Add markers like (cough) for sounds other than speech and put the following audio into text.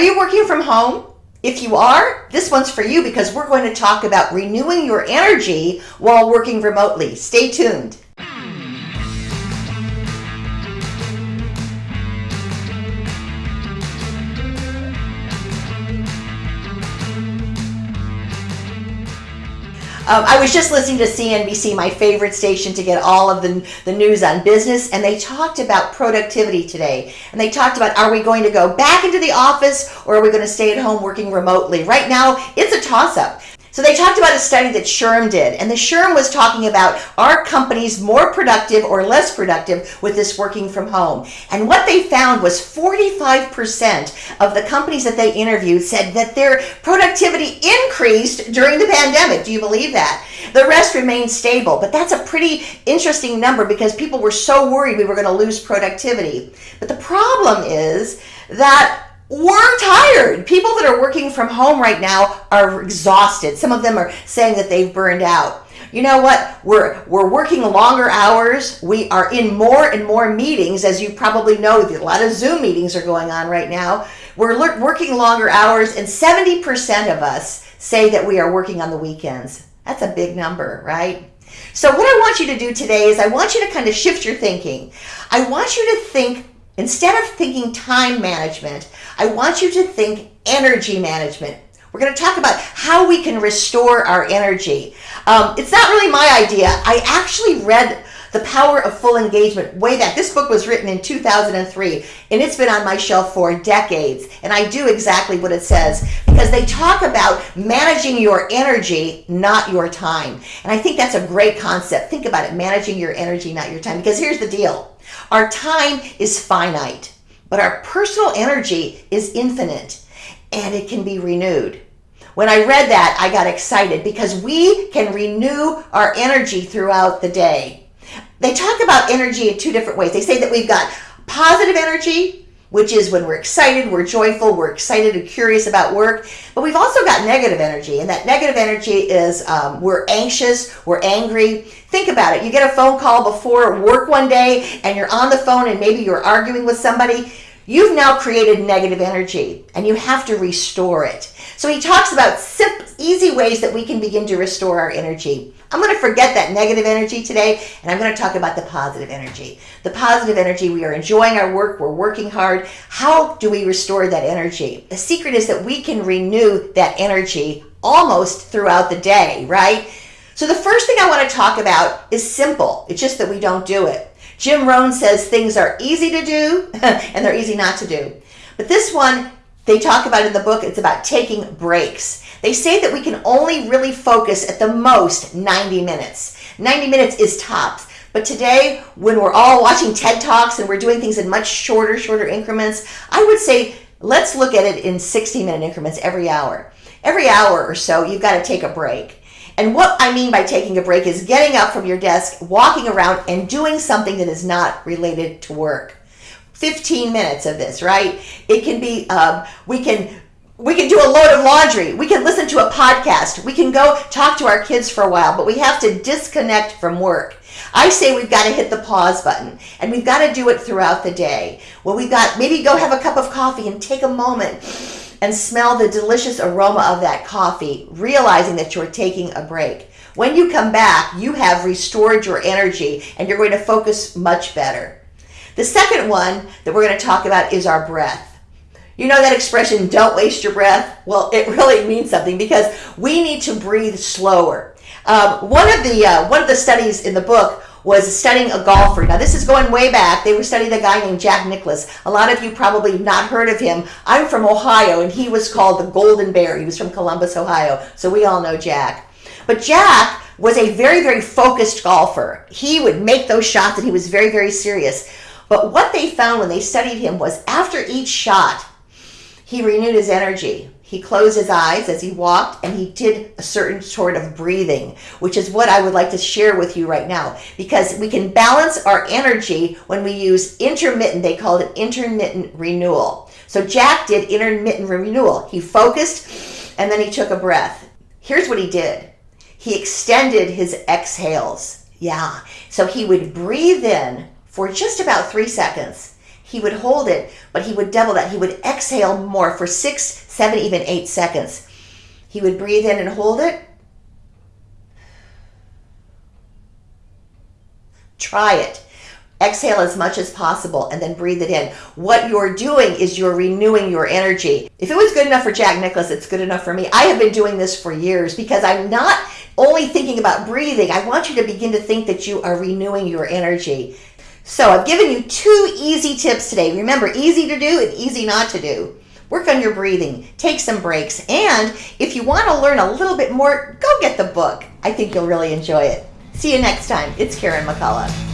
Are you working from home? If you are, this one's for you because we're going to talk about renewing your energy while working remotely. Stay tuned. Um, I was just listening to CNBC, my favorite station, to get all of the, the news on business, and they talked about productivity today. And they talked about are we going to go back into the office or are we going to stay at home working remotely? Right now, it's a toss up. So they talked about a study that SHRM did, and the SHRM was talking about are companies more productive or less productive with this working from home? And what they found was 45% of the companies that they interviewed said that their productivity increased during the pandemic. Do you believe that? The rest remained stable, but that's a pretty interesting number because people were so worried we were going to lose productivity. But the problem is that we're tired. People that are working from home right now are exhausted. Some of them are saying that they've burned out. You know what? We're we're working longer hours. We are in more and more meetings, as you probably know. A lot of Zoom meetings are going on right now. We're working longer hours, and 70% of us say that we are working on the weekends. That's a big number, right? So, what I want you to do today is I want you to kind of shift your thinking. I want you to think Instead of thinking time management, I want you to think energy management. We're going to talk about how we can restore our energy. Um, it's not really my idea. I actually read The Power of Full Engagement way back. This book was written in 2003 and it's been on my shelf for decades. And I do exactly what it says because they talk about managing your energy, not your time. And I think that's a great concept. Think about it, managing your energy, not your time. Because here's the deal. Our time is finite, but our personal energy is infinite and it can be renewed. When I read that, I got excited because we can renew our energy throughout the day. They talk about energy in two different ways. They say that we've got positive energy which is when we're excited, we're joyful, we're excited and curious about work. But we've also got negative energy, and that negative energy is um, we're anxious, we're angry. Think about it. You get a phone call before work one day, and you're on the phone, and maybe you're arguing with somebody. You've now created negative energy, and you have to restore it. So he talks about simple, easy ways that we can begin to restore our energy. I'm going to forget that negative energy today, and I'm going to talk about the positive energy. The positive energy, we are enjoying our work, we're working hard. How do we restore that energy? The secret is that we can renew that energy almost throughout the day, right? So the first thing I want to talk about is simple. It's just that we don't do it. Jim Rohn says things are easy to do (laughs) and they're easy not to do. But this one, they talk about in the book, it's about taking breaks. They say that we can only really focus at the most 90 minutes. 90 minutes is tops. But today, when we're all watching TED Talks and we're doing things in much shorter, shorter increments, I would say let's look at it in 60 minute increments every hour. Every hour or so, you've got to take a break. And what I mean by taking a break is getting up from your desk, walking around, and doing something that is not related to work. 15 minutes of this, right? It can be, um, we can we can do a load of laundry. We can listen to a podcast. We can go talk to our kids for a while, but we have to disconnect from work. I say we've got to hit the pause button and we've got to do it throughout the day. Well, we've got maybe go have a cup of coffee and take a moment and smell the delicious aroma of that coffee, realizing that you're taking a break. When you come back, you have restored your energy and you're going to focus much better. The second one that we're going to talk about is our breath. You know that expression, don't waste your breath? Well, it really means something because we need to breathe slower. Um, one of the uh, one of the studies in the book was studying a golfer. Now this is going way back. They were studying a guy named Jack Nicklaus. A lot of you probably not heard of him. I'm from Ohio and he was called the Golden Bear. He was from Columbus, Ohio. So we all know Jack. But Jack was a very, very focused golfer. He would make those shots and he was very, very serious. But what they found when they studied him was after each shot, he renewed his energy. He closed his eyes as he walked and he did a certain sort of breathing, which is what I would like to share with you right now because we can balance our energy when we use intermittent, they called it intermittent renewal. So Jack did intermittent renewal. He focused and then he took a breath. Here's what he did. He extended his exhales. Yeah. So he would breathe in for just about three seconds he would hold it, but he would double that. He would exhale more for six, seven, even eight seconds. He would breathe in and hold it. Try it. Exhale as much as possible and then breathe it in. What you're doing is you're renewing your energy. If it was good enough for Jack Nicklaus, it's good enough for me. I have been doing this for years because I'm not only thinking about breathing. I want you to begin to think that you are renewing your energy. So I've given you two easy tips today. Remember, easy to do and easy not to do. Work on your breathing, take some breaks, and if you want to learn a little bit more, go get the book. I think you'll really enjoy it. See you next time. It's Karen McCullough.